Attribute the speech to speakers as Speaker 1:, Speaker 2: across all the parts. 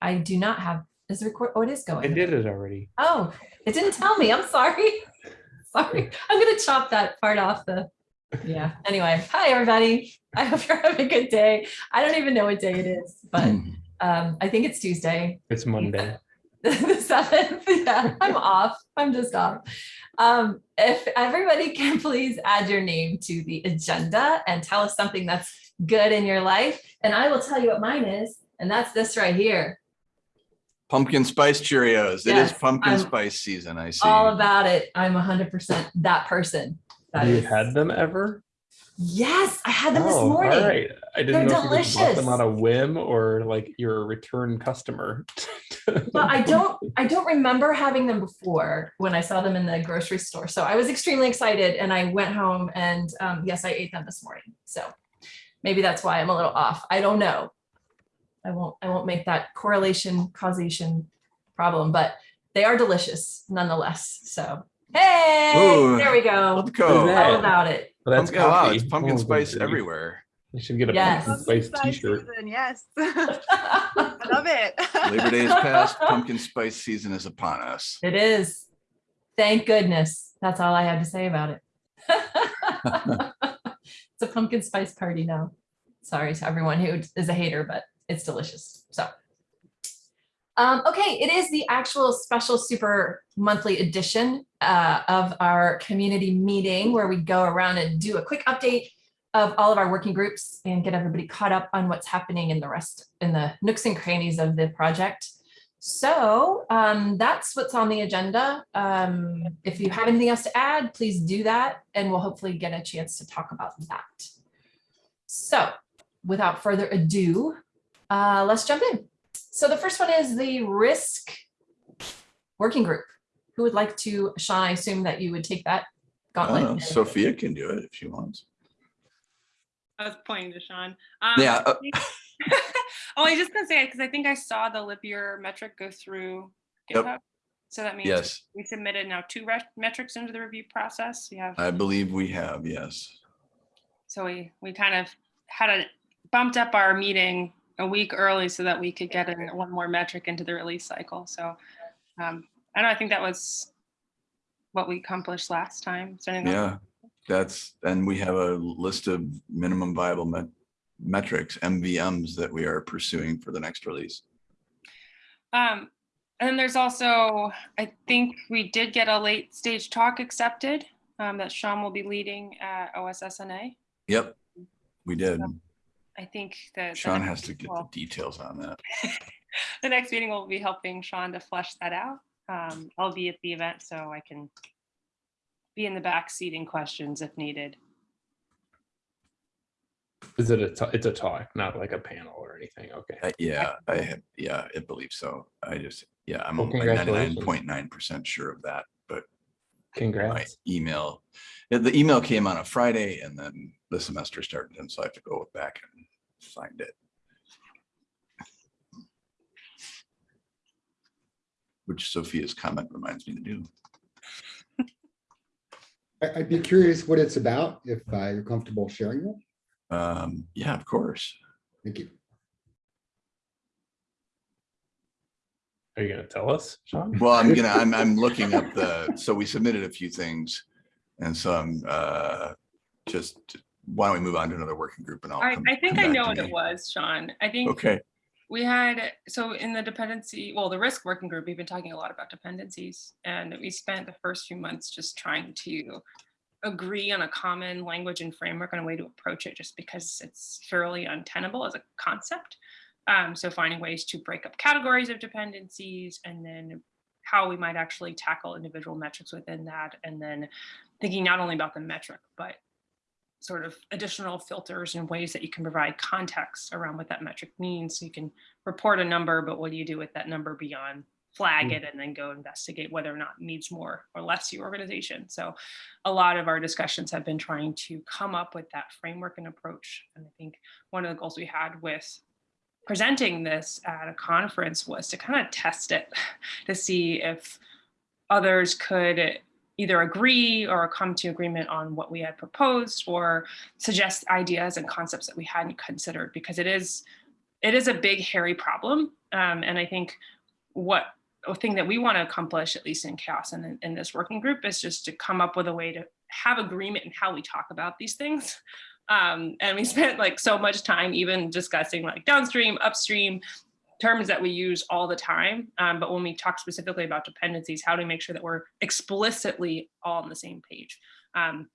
Speaker 1: I do not have, is the record, oh, it is going.
Speaker 2: I
Speaker 1: going.
Speaker 2: did it already.
Speaker 1: Oh, it didn't tell me. I'm sorry. Sorry. I'm gonna chop that part off the, yeah. Anyway, hi, everybody. I hope you're having a good day. I don't even know what day it is, but um, I think it's Tuesday.
Speaker 2: It's Monday.
Speaker 1: the seventh. Yeah, I'm off. I'm just off. Um, if everybody can please add your name to the agenda and tell us something that's good in your life, and I will tell you what mine is, and that's this right here.
Speaker 3: Pumpkin spice Cheerios. It is pumpkin
Speaker 1: I'm
Speaker 3: spice season. I see.
Speaker 1: All about it. I'm 100% that person. That
Speaker 2: you
Speaker 1: is-
Speaker 2: had them ever?
Speaker 1: Yes, I had them this
Speaker 2: Oh,
Speaker 1: morning.
Speaker 2: All right. I didn't
Speaker 1: They're
Speaker 2: know if you bought them on a whim or like you're a return customer.
Speaker 1: But I don't, I don't remember having them before when I saw them in the grocery store. So I was extremely excited and I went home and um, yes, I ate them this morning. So maybe that's why I'm a little off. I don't know. I won't, I won't make that correlation causation problem, but they are delicious nonetheless. So, hey,
Speaker 3: Ooh,
Speaker 1: there we go.
Speaker 3: Let's go.
Speaker 1: All about it.
Speaker 2: But that's
Speaker 3: Pumpkin, wow, it's pumpkin
Speaker 2: Oh,
Speaker 3: spice
Speaker 2: grief.
Speaker 3: everywhere.
Speaker 2: You should get a
Speaker 1: Yes.
Speaker 2: pumpkin
Speaker 4: Pumpkin
Speaker 2: spice
Speaker 4: spice
Speaker 2: t-shirt.
Speaker 4: season, Yes. I love it.
Speaker 3: Labor Day is past. Pumpkin spice season is upon us.
Speaker 1: It is. Thank goodness. That's all I had to say about it. It's a pumpkin spice party now. Sorry to everyone who is a hater, but it's delicious. So. Um, okay, it is the actual special super monthly edition uh, of our community meeting where we go around and do a quick update of all of our working groups and get everybody caught up on what's happening in the rest in the nooks and crannies of the project. So um, that's what's on the agenda. Um, if you have anything else to add, please do that and we'll hopefully get a chance to talk about that. So without further ado, uh, let's jump in. So the first one is the risk working group. Who would like to, Sean, I assume that you would take that
Speaker 3: I don't know,
Speaker 1: gauntlet.
Speaker 3: Sophia can do it if she wants.
Speaker 5: I was pointing to Sean. Um,
Speaker 3: Yeah, uh,
Speaker 5: oh, I was just gonna say because I think I saw the Libyear metric go through GitHub. Yep. So that means
Speaker 3: Yes,
Speaker 5: we submitted now two metrics into the review process. We have
Speaker 3: I believe we have, yes.
Speaker 5: so we we kind of had a bumped up our meeting a week early so that we could get in one more metric into the release cycle. So um, I don't. I think that was what we accomplished last time. Is else?
Speaker 3: Yeah, that's, and we have a list of minimum viable met- metrics, MVMs that we are pursuing for the next release.
Speaker 5: Um, and there's also, I think we did get a late stage talk accepted um, that Sean will be leading at OSSNA.
Speaker 3: Yep, we did.
Speaker 5: I think that
Speaker 3: Sean has to get the details on that.
Speaker 5: the next meeting will be helping Sean to flesh that out. Um, I'll be at the event so I can be in the back seating questions if needed.
Speaker 2: Is it a, ta- it's a talk, not like a panel or anything? Okay.
Speaker 3: Uh, Yeah, I have, yeah, I believe so. I just, yeah, I'm
Speaker 2: Well,
Speaker 3: like ninety-nine
Speaker 2: congratulations.
Speaker 3: point nine percent sure of that, but my email, the email came on a Friday and then the semester started and so I have to go back and find it. Which Sophia's comment reminds me to do.
Speaker 6: I- I'd be curious what it's about, if uh, you're comfortable sharing it.
Speaker 3: Um, yeah, of course.
Speaker 6: Thank you.
Speaker 2: Are you gonna tell us, Sean?
Speaker 3: Well, I'm gonna, I'm, I'm looking up the, so we submitted a few things. And so I'm, uh, just, why don't we move on to another working group and I'll.
Speaker 5: I,
Speaker 3: come-
Speaker 5: I think I know what it was, Sean. I think
Speaker 3: Okay,
Speaker 5: We had, so in the dependency, well, the risk working group, we've been talking a lot about dependencies and we spent the first few months just trying to agree on a common language and framework and a way to approach it just because it's fairly untenable as a concept. Um, so finding ways to break up categories of dependencies and then how we might actually tackle individual metrics within that. And then thinking not only about the metric, but sort of additional filters and ways that you can provide context around what that metric means. So you can report a number, but what do you do with that number beyond flag
Speaker 2: Mm.
Speaker 5: it and then go investigate whether or not it needs more or less your organization. So a lot of our discussions have been trying to come up with that framework and approach. And I think one of the goals we had with presenting this at a conference was to kind of test it to see if others could either agree or come to agreement on what we had proposed or suggest ideas and concepts that we hadn't considered because it is it is a big hairy problem. Um, and I think what a thing that we want to accomplish, at least in CHAOSS and in, in this working group, is just to come up with a way to have agreement in how we talk about these things. Um, and we spent like so much time even discussing like downstream, upstream, terms that we use all the time. Um, but when we talk specifically about dependencies, how do we make sure that we're explicitly all on the same page? Um,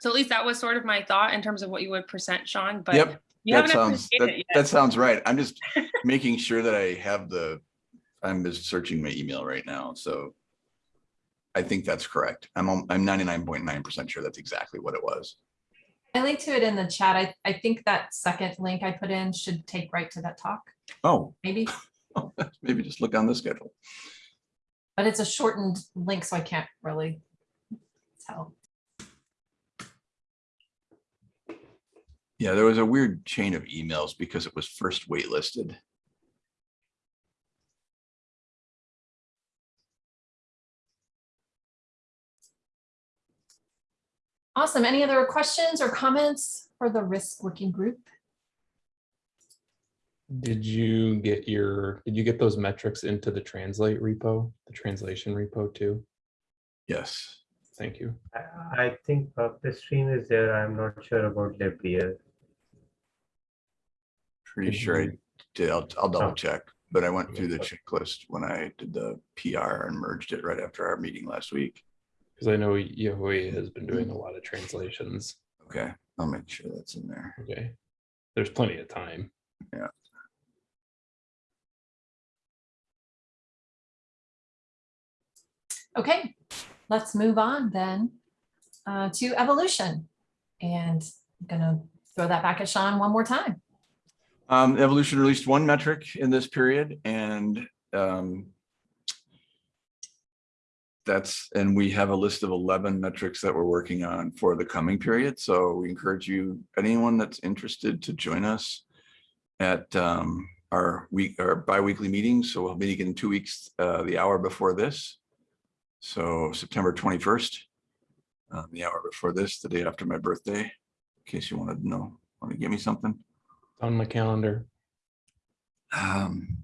Speaker 5: so at least that was sort of my thought in terms of what you would present, Sean. But
Speaker 3: Yep,
Speaker 5: you
Speaker 3: that sounds, that, that sounds right. I'm just making sure that I have the, I'm just searching my email right now, so. I think that's correct. I'm, I'm 99.9% sure that's exactly what it was.
Speaker 1: I linked to it in the chat. I, I think that second link I put in should take right to that talk,
Speaker 3: Oh,
Speaker 1: maybe, oh,
Speaker 3: maybe just look on the schedule.
Speaker 1: but it's a shortened link, so I can't really tell.
Speaker 3: Yeah, there was a weird chain of emails because it was first waitlisted.
Speaker 1: Awesome. Any other questions or comments for the risk working group?
Speaker 2: Did you get your, did you get those metrics into the translate repo, the translation repo too?
Speaker 3: Yes.
Speaker 2: Thank you.
Speaker 7: I- I think uh, purpose stream is there. I'm not sure about Libyear.
Speaker 3: Pretty sure i did i'll, I'll double
Speaker 7: Oh.
Speaker 3: check, but I went through the checklist when I did the PR and merged it right after our meeting last week.
Speaker 2: Because I know Yehui has been doing a lot of translations.
Speaker 3: Okay, I'll make sure that's in there.
Speaker 2: Okay. There's plenty of time.
Speaker 1: Okay, let's move on then uh, to evolution. And I'm gonna throw that back at Sean one more time.
Speaker 3: Um, Evolution released one metric in this period and um, that's, and we have a list of 11 metrics that we're working on for the coming period. So we encourage you, anyone that's interested to join us at um, our week, our bi-weekly meetings. So we'll be in two weeks, uh, the hour before this. So September 21st, uh, the hour before this, the day after my birthday, in case you wanted to know, want to give me something.
Speaker 2: On my calendar.
Speaker 3: Um,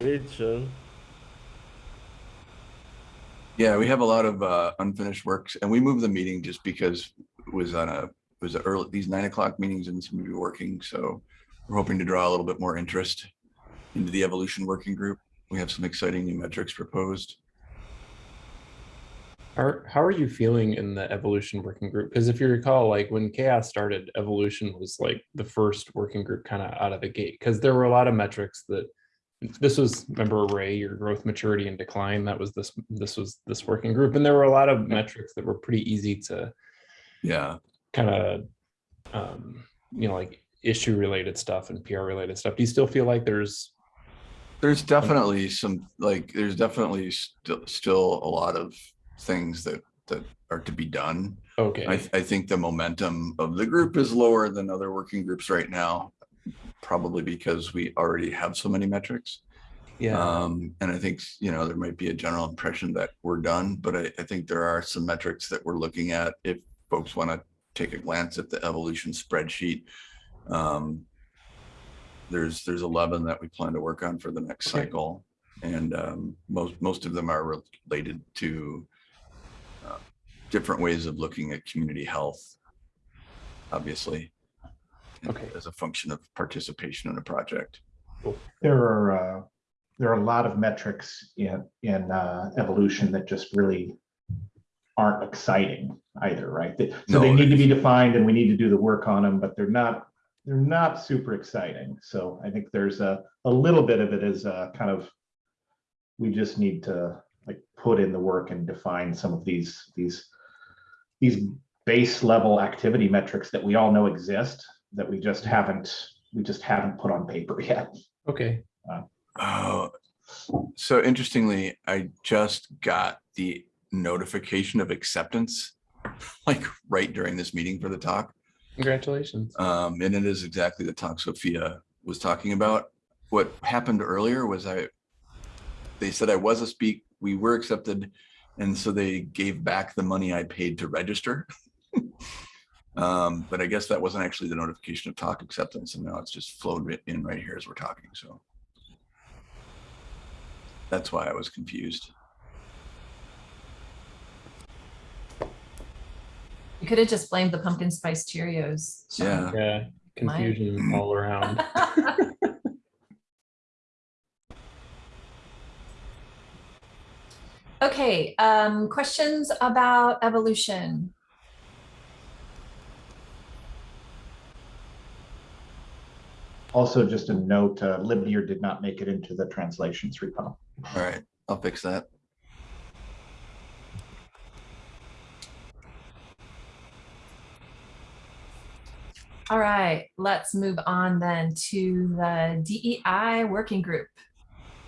Speaker 8: Great,
Speaker 3: Yeah, we have a lot of uh, unfinished works and we moved the meeting just because it was on a, it was a early, these nine o'clock meetings and some of you working. So we're hoping to draw a little bit more interest into the evolution working group. We have some exciting new metrics proposed.
Speaker 2: How, how are you feeling in the evolution working group? Because if you recall, like when CHAOSS started, evolution was like the first working group kind of out of the gate. Because there were a lot of metrics that this was, remember Ray, your growth, maturity and decline. That was this, this was this working group. And there were a lot of metrics that were pretty easy to
Speaker 3: Yeah,
Speaker 2: kind of, um, you know, like issue related stuff and PR related stuff. Do you still feel like there's,
Speaker 3: there's definitely some, like, there's definitely still, still a lot of things that, that are to be done.
Speaker 2: okay,
Speaker 3: I, I think the momentum of the group is lower than other working groups right now. Probably because we already have so many metrics.
Speaker 2: yeah,
Speaker 3: Um, and I think, you know, there might be a general impression that we're done, but I, I think there are some metrics that we're looking at. If folks want to take a glance at the evolution spreadsheet. Um, there's, there's 11 that we plan to work on for the next
Speaker 2: Okay.
Speaker 3: cycle. And, um, most, most of them are related to different ways of looking at community health. Obviously.
Speaker 2: Okay.
Speaker 3: As a function of participation in a project.
Speaker 9: There are, uh, there are a lot of metrics in, in, uh, evolution that just really aren't exciting either, right? They- So they need to be defined and we need to do the work on them, but they're not, they're not super exciting. So I think there's a, a little bit of it is, uh, kind of, we just need to like put in the work and define some of these, these, these base level activity metrics that we all know exist, that we just haven't, we just haven't put on paper yet.
Speaker 2: okay,
Speaker 3: Oh, so interestingly, I just got the notification of acceptance, like right during this meeting for the talk.
Speaker 2: congratulations.
Speaker 3: Um, and it is exactly the talk Sophia was talking about. What happened earlier was I, they said I was a speak, we were accepted. And so they gave back the money I paid to register. Um, but I guess that wasn't actually the notification of talk acceptance and now it's just flowed in right here as we're talking, so. That's why I was confused.
Speaker 1: You could have just blamed the pumpkin spice Cheerios.
Speaker 3: Yeah,
Speaker 2: Yeah, confusion all around.
Speaker 1: Okay, um, questions about evolution?
Speaker 9: Also, just a note, uh, Libyear did not make it into the translations repo.
Speaker 3: all right, I'll fix that.
Speaker 1: All right, let's move on then to the DEI working group.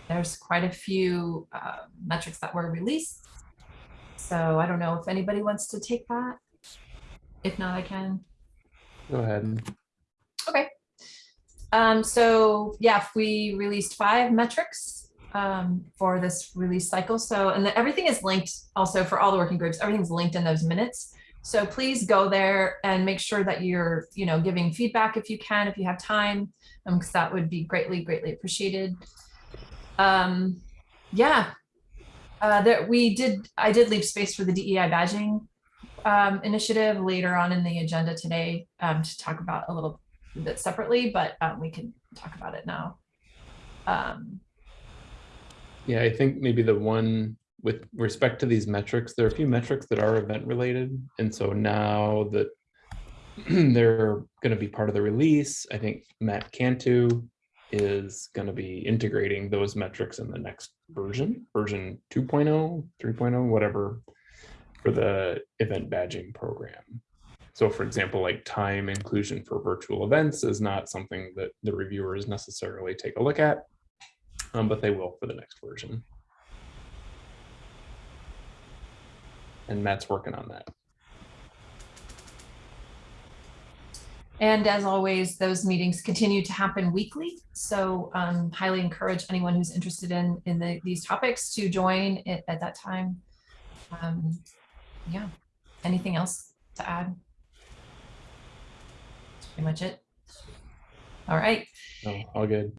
Speaker 1: There's quite a few uh, metrics that were released. So I don't know if anybody wants to take that. If not, I can.
Speaker 2: Go ahead.
Speaker 1: Um, so yeah, we released five metrics um, for this release cycle. So, and the, everything is linked also for all the working groups, everything's linked in those minutes. So please go there and make sure that you're, you know, giving feedback if you can, if you have time, um, because that would be greatly, greatly appreciated. Um, yeah, uh, there, we did, I did leave space for the DEI badging um, initiative later on in the agenda today um, to talk about a little bit separately, but um, we can talk about it now. Um,
Speaker 2: Yeah, I think maybe the one with respect to these metrics, there are a few metrics that are event related. And so now that they're going to be part of the release, I think Matt Cantu is going to be integrating those metrics in the next version, version 2.0, 3.0, whatever, for the event badging program. So for example, like time inclusion for virtual events is not something that the reviewers necessarily take a look at um, but they will for the next version. And Matt's working on that.
Speaker 1: And as always, those meetings continue to happen weekly. So um, highly encourage anyone who's interested in, in the, these topics to join it at that time. Um, yeah, anything else to add? That's pretty much it. All right.
Speaker 2: No, all good.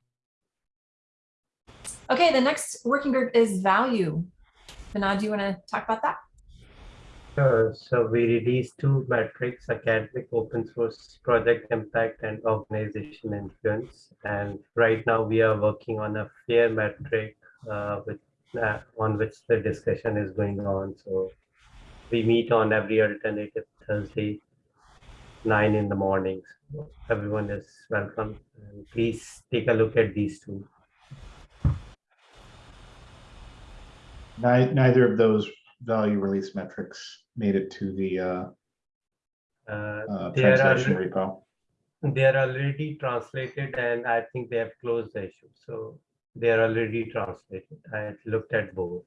Speaker 1: Okay, the next working group is value. Vinod, do you want to talk about that?
Speaker 7: Sure. So we released two metrics, academic open source project impact and organization influence. And right now we are working on a fair metric uh, with, uh, on which the discussion is going on. So we meet on every alternative Thursday, nine in the mornings. So Everyone is welcome. And please take a look at these two.
Speaker 9: Neither of those value release metrics made it to the uh,
Speaker 7: Uh,
Speaker 9: uh,
Speaker 7: are-
Speaker 9: translation repo.
Speaker 7: They are already translated and I think they have closed the issue. So they are already translated. I looked at both.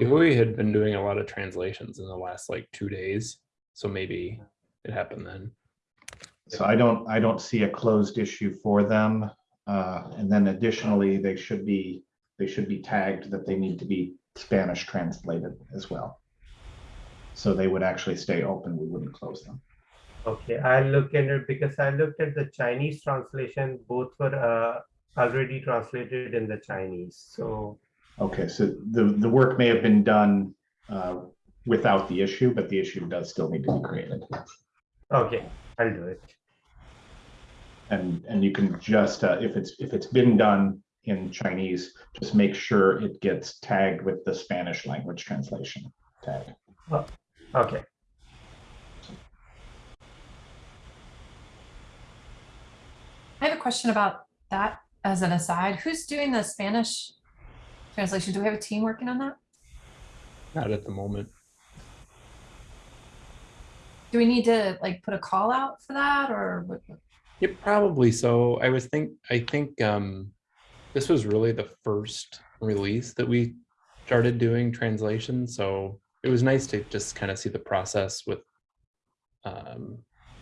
Speaker 2: We had been doing a lot of translations in the last like two days, so maybe it happened then.
Speaker 9: So I don't, I don't see a closed issue for them. Uh, And then additionally, they should be, they should be tagged that they need to be Spanish translated as well. So they would actually stay open. We wouldn't close them.
Speaker 7: Okay, I look at it because I looked at the Chinese translation, both were uh, already translated in the Chinese. So
Speaker 9: Okay, so the, the work may have been done uh, without the issue, but the issue does still need to be created.
Speaker 7: Okay, I'll do it.
Speaker 9: And, and you can just, uh, if it's, if it's been done in Chinese, just make sure it gets tagged with the Spanish language translation tag.
Speaker 7: Okay,
Speaker 1: I have a question about that as an aside. Who's doing the Spanish translation? Do we have a team working on that?
Speaker 2: Not at the moment.
Speaker 1: Do we need to like put a call out for that or? what-
Speaker 2: Yeah, probably so. I was think, I think um, this was really the first release that we started doing translation. So it was nice to just kind of see the process with um,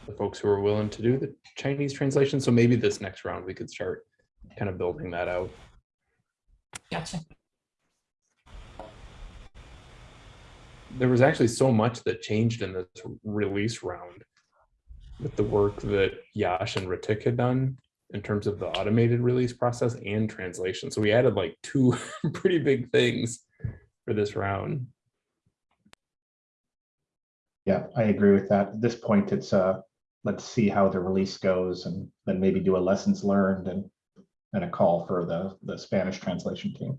Speaker 2: the folks who are willing to do the Chinese translation. So maybe this next round we could start kind of building that out.
Speaker 1: Gotcha.
Speaker 2: there was actually so much that changed in this release round with the work that Yash and Ritik had done in terms of the automated release process and translation. So we added like two pretty big things for this round.
Speaker 9: Yeah, I agree with that. At this point, it's uh, let's see how the release goes and then maybe do a lessons learned and and a call for the the Spanish translation team.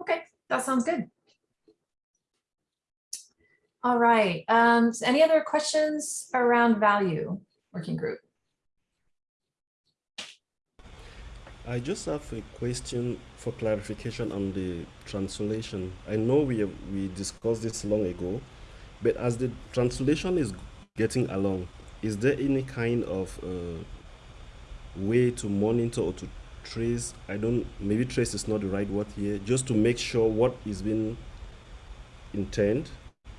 Speaker 1: Okay, that sounds good. All right, um, so any other questions around value working group?
Speaker 8: I just have a question for clarification on the translation. I know we we discussed this long ago, but as the translation is getting along, is there any kind of uh, way to monitor or to trace? I don't, maybe trace is not the right word here, just to make sure what is being intended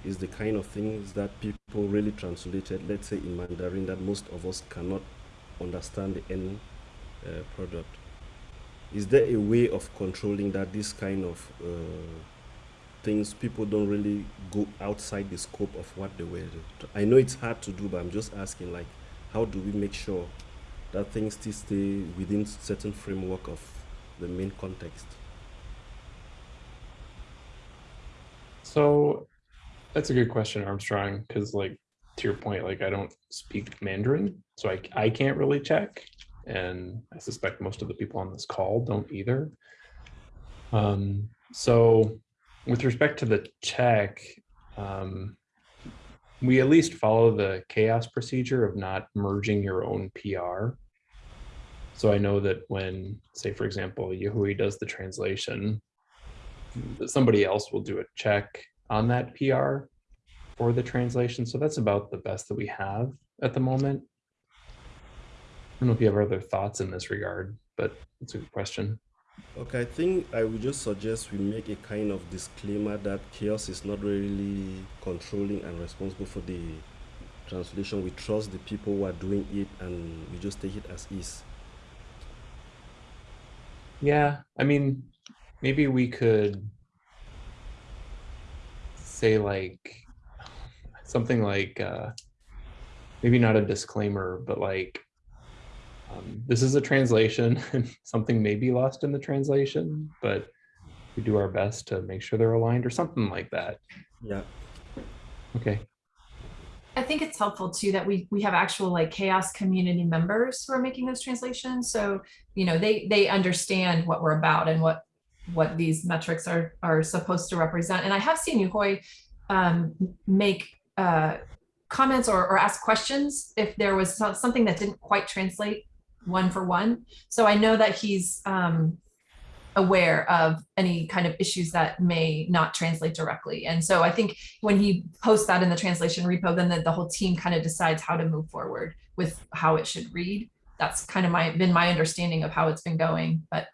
Speaker 8: is the kind of things that people really translated, let's say in Mandarin, that most of us cannot understand the end uh, product. Is there a way of controlling that this kind of uh, things people don't really go outside the scope of what they were? I know it's hard to do, but I'm just asking, like, how do we make sure that things still stay within certain framework of the main context?
Speaker 2: So that's a good question, Armstrong, because like to your point, like I don't speak Mandarin, so I, I can't really check. And I suspect most of the people on this call don't either. Um, so with respect to the check, um, we at least follow the CHAOSS procedure of not merging your own PR. So I know that when, say, for example, Yehui does the translation, somebody else will do a check on that PR for the translation. So that's about the best that we have at the moment. I don't know if you have other thoughts in this regard, but it's a good question.
Speaker 8: Okay, I think I would just suggest we make a kind of disclaimer that CHAOSS is not really controlling and responsible for the translation. We trust the people who are doing it and we just take it as is.
Speaker 2: Yeah, I mean, maybe we could say like something like uh, maybe not a disclaimer, but like um, this is a translation and something may be lost in the translation, but we do our best to make sure they're aligned or something like that.
Speaker 8: Yeah.
Speaker 2: Okay.
Speaker 1: I think it's helpful too that we we have actual like CHAOSS community members who are making those translations. So, you know, they they understand what we're about and what what these metrics are are supposed to represent. And I have seen Yehui um, make uh, comments or, or ask questions if there was something that didn't quite translate one for one. So I know that he's um, aware of any kind of issues that may not translate directly. And so I think when he posts that in the translation repo, then the, the whole team kind of decides how to move forward with how it should read. That's kind of my been my understanding of how it's been going, but.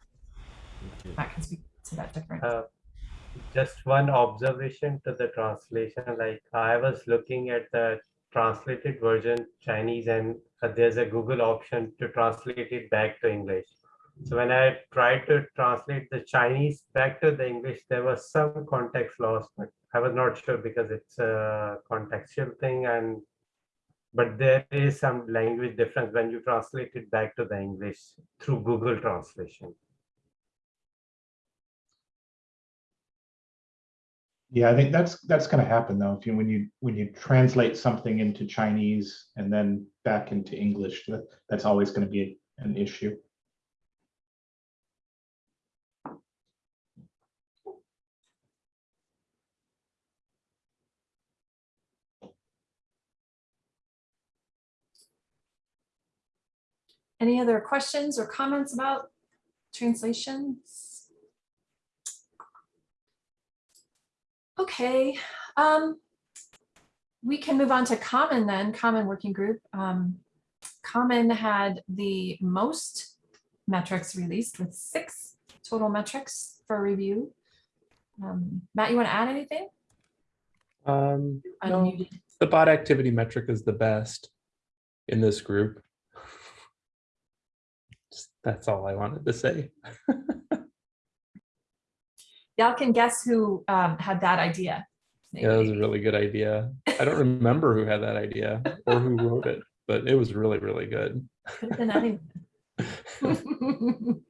Speaker 1: Matt can speak to that different.
Speaker 7: Uh, just one observation to the translation, like I was looking at the translated version Chinese and there's a Google option to translate it back to English. So when I tried to translate the Chinese back to the English, there was some context lost. but I was not sure because it's a contextual thing and but there is some language difference when you translate it back to the English through Google translation.
Speaker 9: Yeah, I think that's that's going to happen though. If you when you when you translate something into Chinese and then back into English, that, that's always going to be an issue.
Speaker 1: Any other questions or comments about translations? Okay, um, we can move on to Common then, Common Working Group. Um, Common had the most metrics released with six total metrics for review. Um, Matt, you want to add anything?
Speaker 2: Um, no, the bot activity metric is the best in this group. Just- That's all I wanted to say.
Speaker 1: Y'all can guess who um, had that idea.
Speaker 2: Yeah, that was a really good idea. I don't remember who had that idea or who wrote it, but it was really, really good.
Speaker 1: Could have been anyone.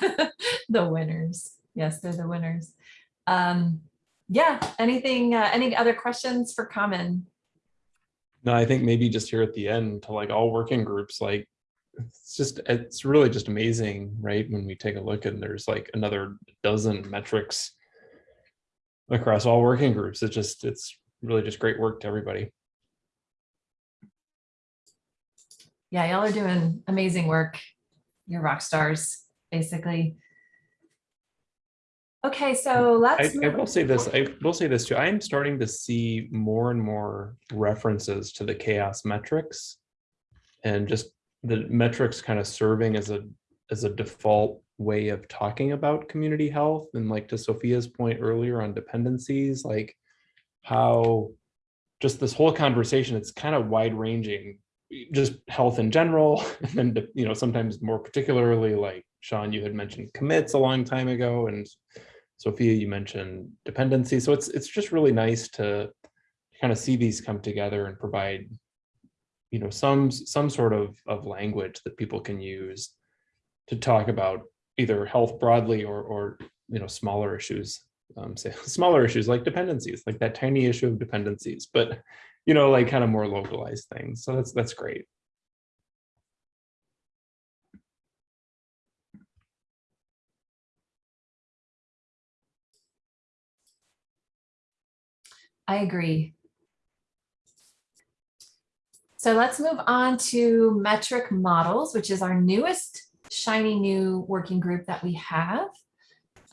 Speaker 1: The winners. Yes, they're the winners. Um, yeah, anything, uh, any other questions for Common?
Speaker 2: No, I think maybe just here at the end to like all working groups, like it's just, it's really just amazing, right? When we take a look and there's like another dozen metrics across all working groups. It's just, it's really just great work to everybody.
Speaker 1: Yeah, y'all are doing amazing work. You're rock stars, basically. Okay, so
Speaker 2: I,
Speaker 1: let's.
Speaker 2: I
Speaker 1: move-
Speaker 2: will say this, I will say this too, I am starting to see more and more references to the CHAOSS metrics. And just the metrics kind of serving as a, as a default way of talking about community health. And like to Sophia's point earlier on dependencies, like how just this whole conversation, it's kind of wide ranging, just health in general, and you know, sometimes more particularly like Sean, you had mentioned commits a long time ago and Sophia, you mentioned dependency. So it's it's just really nice to kind of see these come together and provide, you know, some some sort of of language that people can use to talk about either health broadly or or you know smaller issues. Um, say smaller issues like dependencies, like that tiny issue of dependencies, but you know, like kind of more localized things. So that's that's great.
Speaker 1: I agree. So let's move on to metric models, which is our newest shiny new working group that we have.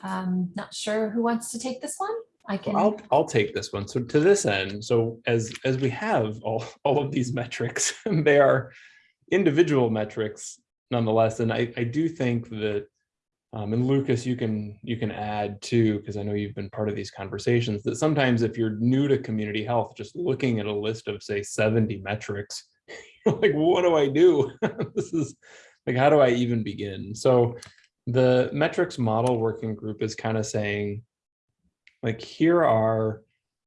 Speaker 1: Um, not sure who wants to take this one. I
Speaker 2: Well,
Speaker 1: can.
Speaker 2: I'll, I'll take this one. So to this end, so as, as we have all, all of these metrics, they are individual metrics nonetheless. And I, I do think that, um, and Lucas, you can, you can add too, because I know you've been part of these conversations, that sometimes if you're new to community health, just looking at a list of say 70 metrics, you're like, what do I do? This is like, how do I even begin? So the metrics model working group is kind of saying, like here are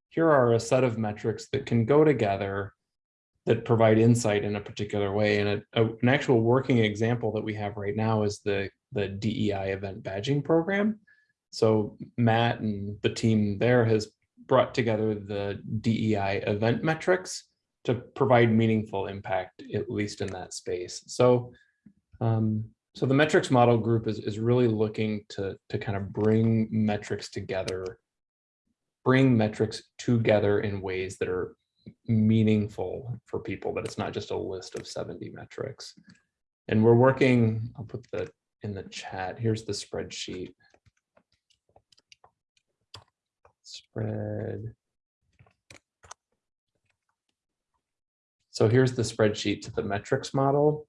Speaker 2: here are a set of metrics that can go together that provide insight in a particular way and a, a- an actual working example that we have right now is the the DEI event badging program so Matt and the team there has brought together the DEI event metrics to provide meaningful impact at least in that space so um, so the metrics model group is, is really looking to, to kind of bring metrics together bring metrics together in ways that are meaningful for people, that it's not just a list of 70 metrics. And we're working, I'll put that in the chat. Here's the spreadsheet. Spread. So here's the spreadsheet to the metrics model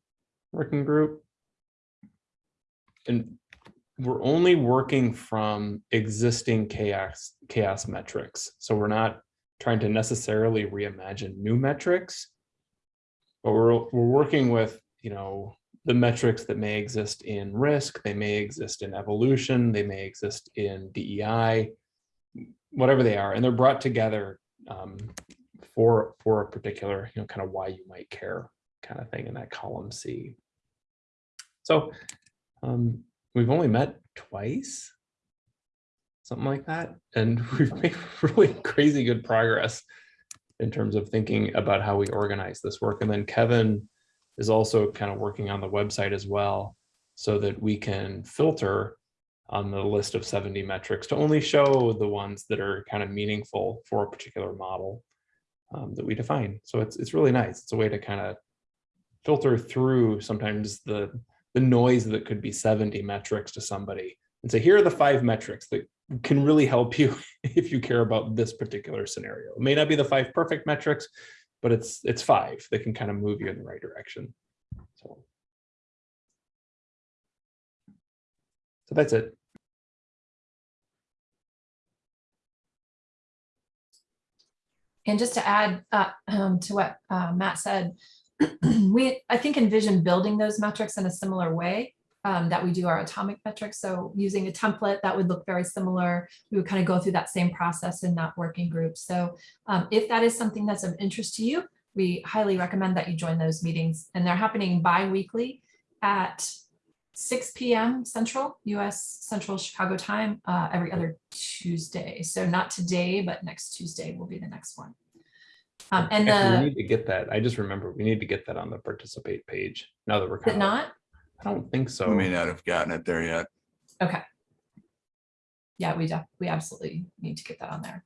Speaker 2: working group. And we're only working from existing CHAOSS CHAOSS metrics. So we're not trying to necessarily reimagine new metrics. But we're we're working with, you know, the metrics that may exist in risk, they may exist in evolution, they may exist in DEI, whatever they are, and they're brought together um, for for a particular, you know, kind of why you might care kind of thing in that column C. So um, we've only met twice, something like that. And we've made really crazy good progress in terms of thinking about how we organize this work. And then Kevin is also kind of working on the website as well so that we can filter on the list of 70 metrics to only show the ones that are kind of meaningful for a particular model um, that we define. So it's, it's really nice. It's a way to kind of filter through sometimes the the noise that could be 70 metrics to somebody and say, here are the five metrics that can really help you if you care about this particular scenario. It may not be the five perfect metrics, but it's it's five that can kind of move you in the right direction. So, so that's it.
Speaker 1: And just to add uh, um, to what uh, Matt said, we, I think envision building those metrics in a similar way um, that we do our atomic metrics. So using a template that would look very similar, we would kind of go through that same process in that working group. So um, if that is something that's of interest to you, we highly recommend that you join those meetings and they're happening bi-weekly at 6 p.m. Central, US Central Chicago time, uh, every other Tuesday. So not today, but next Tuesday will be the next one. Um, and
Speaker 2: Actually, we need to get that. I just remember we need to get that on the participate page now that we're kind of,
Speaker 1: not?
Speaker 2: I don't think so.
Speaker 3: We may not have gotten it there yet.
Speaker 1: Okay. Yeah, we we absolutely need to get that on there.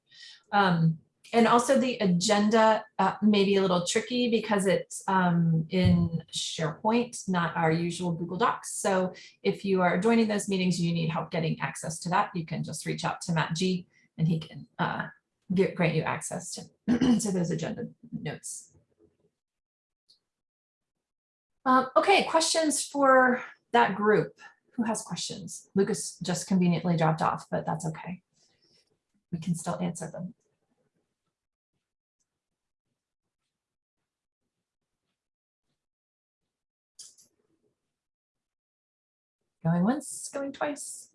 Speaker 1: Um, and also the agenda uh, may be a little tricky because it's um, in SharePoint, not our usual Google Docs. So if you are joining those meetings, you need help getting access to that, you can just reach out to Matt G and he can uh, get, grant you access to, to those agenda notes. Um, okay, questions for that group? Who has questions? Lucas just conveniently dropped off, but that's okay. We can still answer them. Going once, going twice.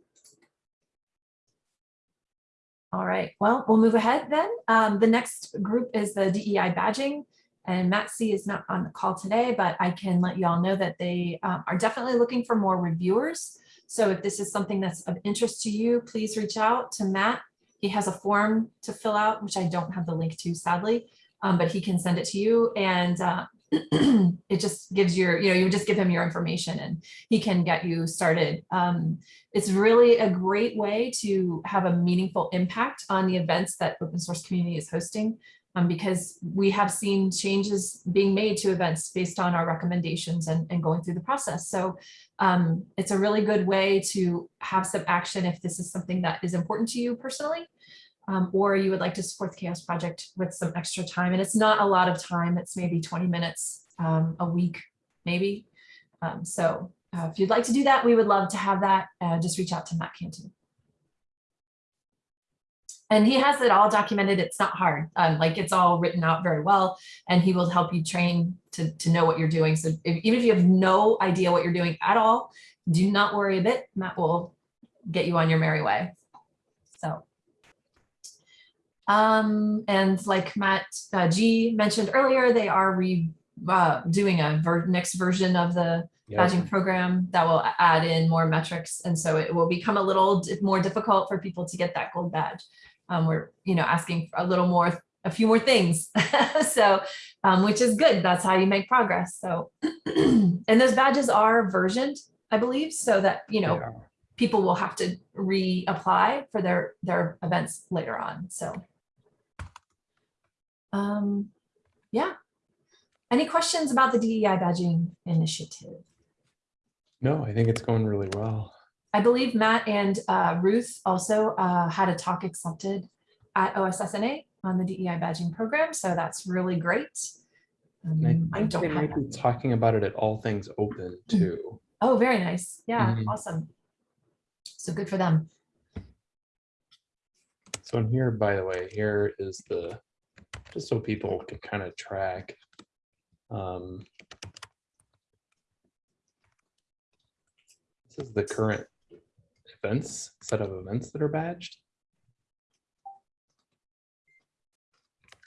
Speaker 1: All right, well, we'll move ahead then. Um, the next group is the DEI badging. And Matt C is not on the call today, but I can let you all know that they um, are definitely looking for more reviewers. So if this is something that's of interest to you, please reach out to Matt. He has a form to fill out, which I don't have the link to sadly, um, but he can send it to you. And uh, it just gives your, you know, you just give him your information and he can get you started. Um, it's really a great way to have a meaningful impact on the events that open source community is hosting um, because we have seen changes being made to events based on our recommendations and, and going through the process. So um, it's a really good way to have some action if this is something that is important to you personally, um, or you would like to support the CHAOSS Project with some extra time. And it's not a lot of time, it's maybe 20 minutes um, a week, maybe. Um, so uh, if you'd like to do that, we would love to have that. Uh, just reach out to Matt Cantu. And he has it all documented. It's not hard. Um, like it's all written out very well and he will help you train to, to know what you're doing. So if, even if you have no idea what you're doing at all, do not worry a bit. Matt will get you on your merry way. So. Um, and like Matt uh, G mentioned earlier, they are re, uh, doing a ver next version of the
Speaker 2: Yeah.
Speaker 1: badging program that will add in more metrics. And so it will become a little more difficult for people to get that gold badge. Um, we're, you know, asking for a little more, a few more things. so, um, which is good. That's how you make progress. So, and those badges are versioned, I believe, so that, you know,
Speaker 2: Yeah.
Speaker 1: people will have to reapply for their, their events later on. So, um, yeah. Any questions about the DEI badging initiative?
Speaker 2: No, I think it's going really well.
Speaker 1: I believe Matt and uh, Ruth also uh, had a talk accepted at OSSNA on the DEI badging program, so that's really great. Um,
Speaker 2: I
Speaker 1: I don't
Speaker 2: they might be talking about it at All Things Open too.
Speaker 1: Oh, very nice. Yeah,
Speaker 2: Mhm.
Speaker 1: awesome. So good for them.
Speaker 2: So in here, by the way, here is the, just so people can kind of track. um, This is the current events, set of events that are badged.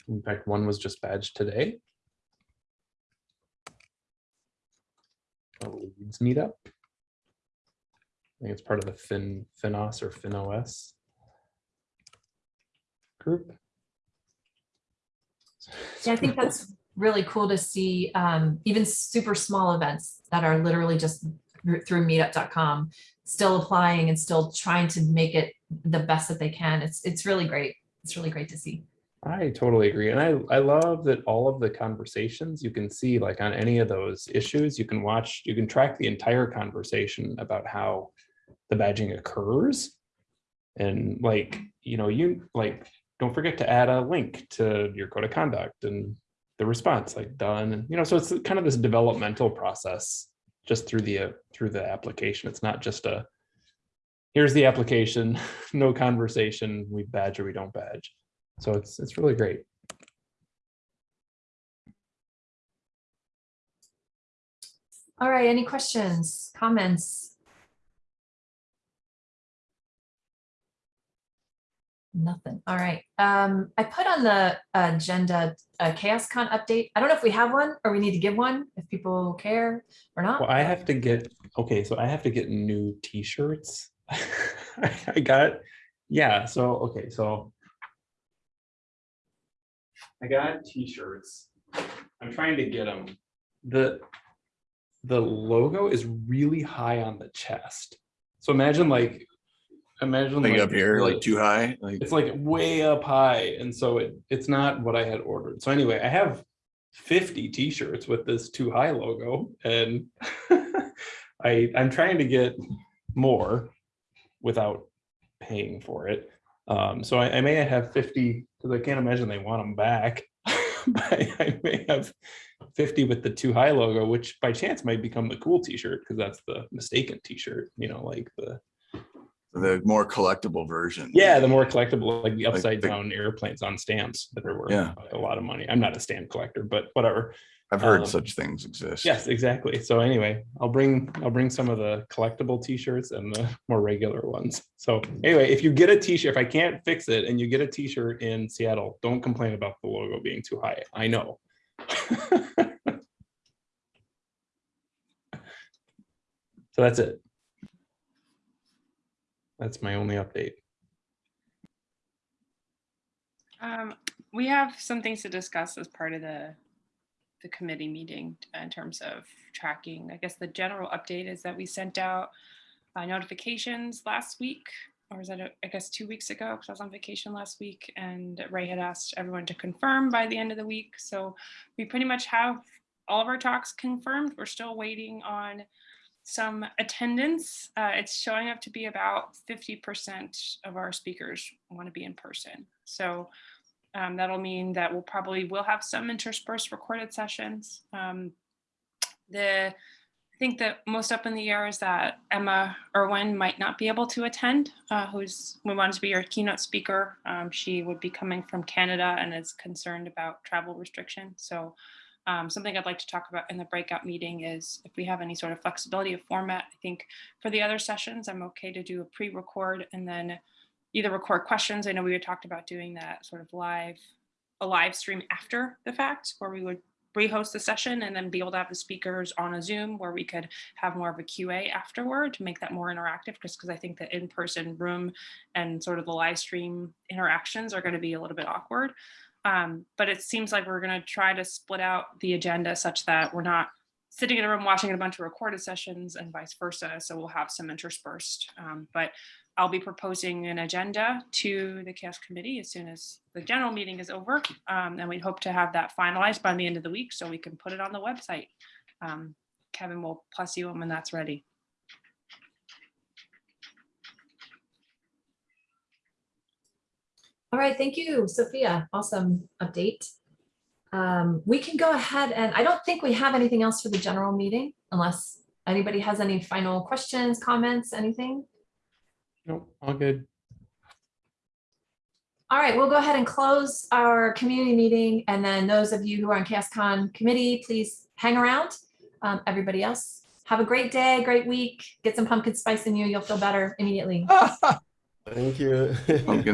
Speaker 2: In fact, one was just badged today. A Leeds meetup. I think it's part of the Fin, Finos or FinOS group.
Speaker 1: Yeah, I think that's really cool to see um, even super small events that are literally just through meetup.com still applying and still trying to make it the best that they can. It's it's really great. It's really great to see.
Speaker 2: I totally agree. And I, I love that all of the conversations you can see like on any of those issues, you can watch, you can track the entire conversation about how the badging occurs. And like, you know, you like, don't forget to add a link to your code of conduct and the response like done. And, you know, so it's kind of this developmental process just through the, uh, through the application. It's not just a, here's the application, no conversation, we badge or we don't badge. So it's, it's really great.
Speaker 1: All right, any questions, comments? Nothing. All right. Um, I put on the agenda a CHAOSScon update. I don't know if we have one or we need to give one if people care or not.
Speaker 2: Well, I have to get, okay, so I have to get new t-shirts. I got, yeah, so, okay, so. I got t-shirts. I'm trying to get them. The, the logo is really high on the chest. So imagine like, imagine.
Speaker 3: Like
Speaker 2: like
Speaker 3: up here, like too high, like,
Speaker 2: it's like way up high, and so it, it's not what I had ordered. So anyway, I have fifty t-shirts with this too high logo, and I, I'm trying to get more without paying for it. Um, so I, I may have fifty, because I can't imagine they want them back. But I may have fifty with the too high logo, which by chance might become the cool t-shirt, because that's the mistaken t-shirt, you know, like the
Speaker 3: the more collectible version.
Speaker 2: yeah, the more collectible, like the
Speaker 3: Like
Speaker 2: upside
Speaker 3: the-
Speaker 2: down airplanes on stamps that are worth
Speaker 3: Yeah.
Speaker 2: a lot of money. I'm not a stamp collector, but whatever.
Speaker 3: I've heard
Speaker 2: um,
Speaker 3: such things exist.
Speaker 2: Yes, exactly. So anyway, I'll bring, I'll bring some of the collectible t-shirts and the more regular ones. So anyway, if you get a t-shirt, if I can't fix it and you get a t-shirt in Seattle, don't complain about the logo being too high. I know. So that's it. That's my only update.
Speaker 5: Um, we have some things to discuss as part of the, the committee meeting in terms of tracking. I guess the general update is that we sent out uh, notifications last week, or was that, uh, I guess, two weeks ago, because I was on vacation last week, and Ray had asked everyone to confirm by the end of the week. So we pretty much have all of our talks confirmed. We're still waiting on some attendance. Uh, it's showing up to be about 50% of our speakers want to be in person. So um, that'll mean that we'll probably will have some interspersed recorded sessions. Um, the I think that most up in the air is that Emma Irwin might not be able to attend, uh, who's we wanted to be our keynote speaker. Um, she would be coming from Canada and is concerned about travel restrictions. So um, something I'd like to talk about in the breakout meeting is if we have any sort of flexibility of format. I think for the other sessions, I'm okay to do a pre-record and then either record questions. I know we had talked about doing that sort of live, a live stream after the fact, where we would re-host the session and then be able to have the speakers on a Zoom where we could have more of a QA afterward to make that more interactive, just because I think the in-person room and sort of the live stream interactions are going to be a little bit awkward. Um, but it seems like we're going to try to split out the agenda such that we're not sitting in a room watching a bunch of recorded sessions and vice versa. So we'll have some interspersed, um, but I'll be proposing an agenda to the CHAOSS committee as soon as the general meeting is over. Um, and we hope to have that finalized by the end of the week so we can put it on the website. Um, Kevin will plus you when that's ready.
Speaker 1: All right, thank you, Sophia. Awesome update. Um, we can go ahead and I don't think we have anything else for the general meeting unless anybody has any final questions, comments, anything.
Speaker 2: Nope, all good.
Speaker 1: All right, we'll go ahead and close our community meeting. And then those of you who are on CHAOSScon committee, please hang around. Um, everybody else, have a great day, great week. Get some pumpkin spice in you. You'll feel better immediately.
Speaker 8: Thank you.
Speaker 3: Pumpkin